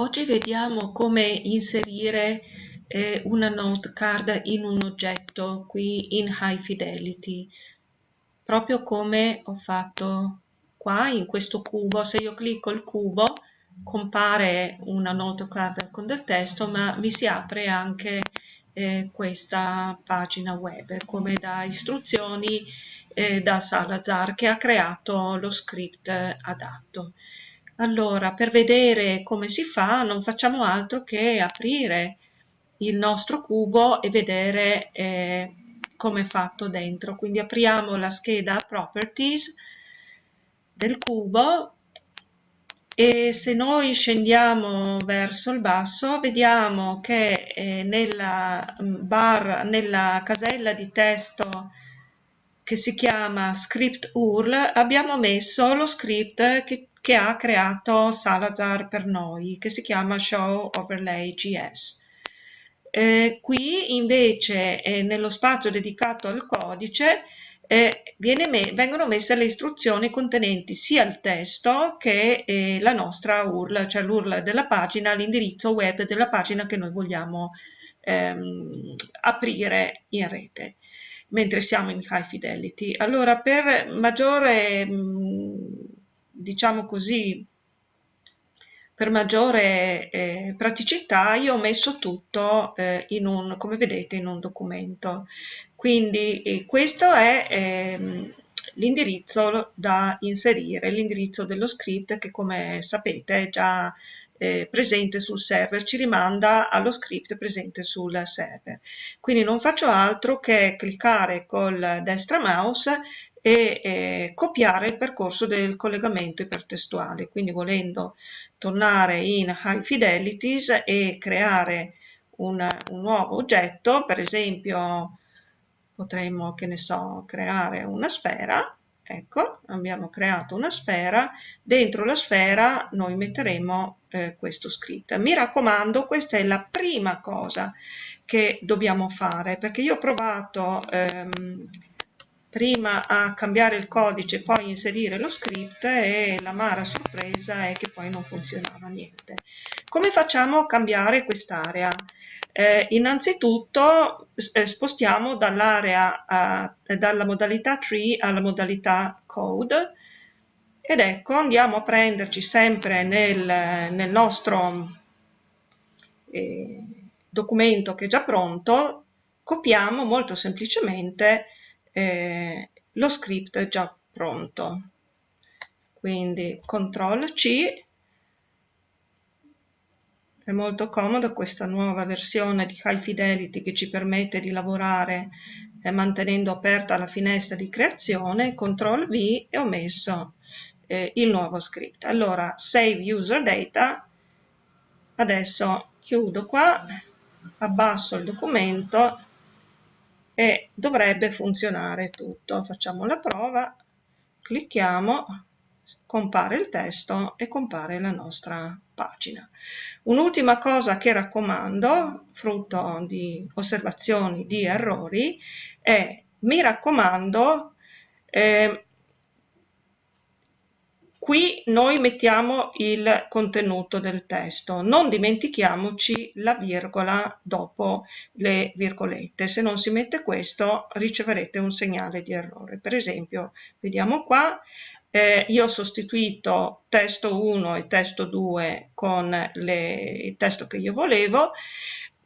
Oggi vediamo come inserire eh, una note card in un oggetto qui in High Fidelity, proprio come ho fatto qua in questo cubo. Se io clicco il cubo compare una note card con del testo, ma mi si apre anche eh, questa pagina web come da istruzioni eh, da Salazar che ha creato lo script adatto. Allora, per vedere come si fa non facciamo altro che aprire il nostro cubo e vedere eh, come è fatto dentro. Quindi apriamo la scheda Properties del cubo e se noi scendiamo verso il basso vediamo che eh, nella bar, nella casella di testo che si chiama script URL abbiamo messo lo script che che ha creato Salazar per noi, che si chiama Show Overlay GS. Eh, qui invece eh, nello spazio dedicato al codice eh, me vengono messe le istruzioni contenenti sia il testo che eh, la nostra URL, cioè l'URL della pagina, l'indirizzo web della pagina che noi vogliamo ehm, aprire in rete mentre siamo in high fidelity. Allora per maggiore mh, mm, diciamo così, per maggiore eh, praticità io ho messo tutto eh, in un, come vedete, in un documento. Quindi eh, questo è ehm, l'indirizzo da inserire, l'indirizzo dello script che come sapete è già eh, presente sul server, ci rimanda allo script presente sul server. Quindi non faccio altro che cliccare col destra mouse e eh, copiare il percorso del collegamento ipertestuale, quindi volendo tornare in High Fidelities e creare un, un nuovo oggetto, per esempio potremmo, che ne so, creare una sfera, ecco, abbiamo creato una sfera, dentro la sfera noi metteremo eh, questo script. Mi raccomando, questa è la prima cosa che dobbiamo fare, perché io ho provato ehm, prima a cambiare il codice poi inserire lo script e l'amara sorpresa è che poi non funzionava niente. Come facciamo a cambiare quest'area? Eh, innanzitutto eh, spostiamo dall'area dalla modalità tree alla modalità code ed ecco andiamo a prenderci sempre nel, nel nostro eh, documento che è già pronto copiamo molto semplicemente eh, lo script è già pronto. Quindi CTRL C è molto comoda questa nuova versione di High Fidelity che ci permette di lavorare eh, mantenendo aperta la finestra di creazione, CTRL V e ho messo eh, il nuovo script. Allora, Save User Data, adesso chiudo qua, abbasso il documento e dovrebbe funzionare tutto. Facciamo la prova, clicchiamo, compare il testo e compare la nostra pagina. Un'ultima cosa che raccomando, frutto di osservazioni di errori, è mi raccomando eh, Qui noi mettiamo il contenuto del testo, non dimentichiamoci la virgola dopo le virgolette, se non si mette questo riceverete un segnale di errore. Per esempio, vediamo qua, eh, io ho sostituito testo 1 e testo 2 con le, il testo che io volevo,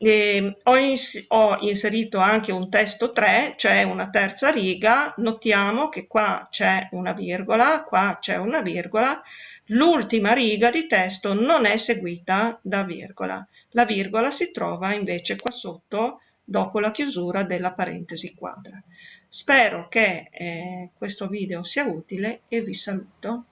eh, ho, ins ho, inserito anche un testo 3, cioè una terza riga, notiamo che qua c'è una virgola, qua c'è una virgola, l'ultima riga di testo non è seguita da virgola, la virgola si trova invece qua sotto dopo la chiusura della parentesi quadra. Spero che eh, questo video sia utile e vi saluto.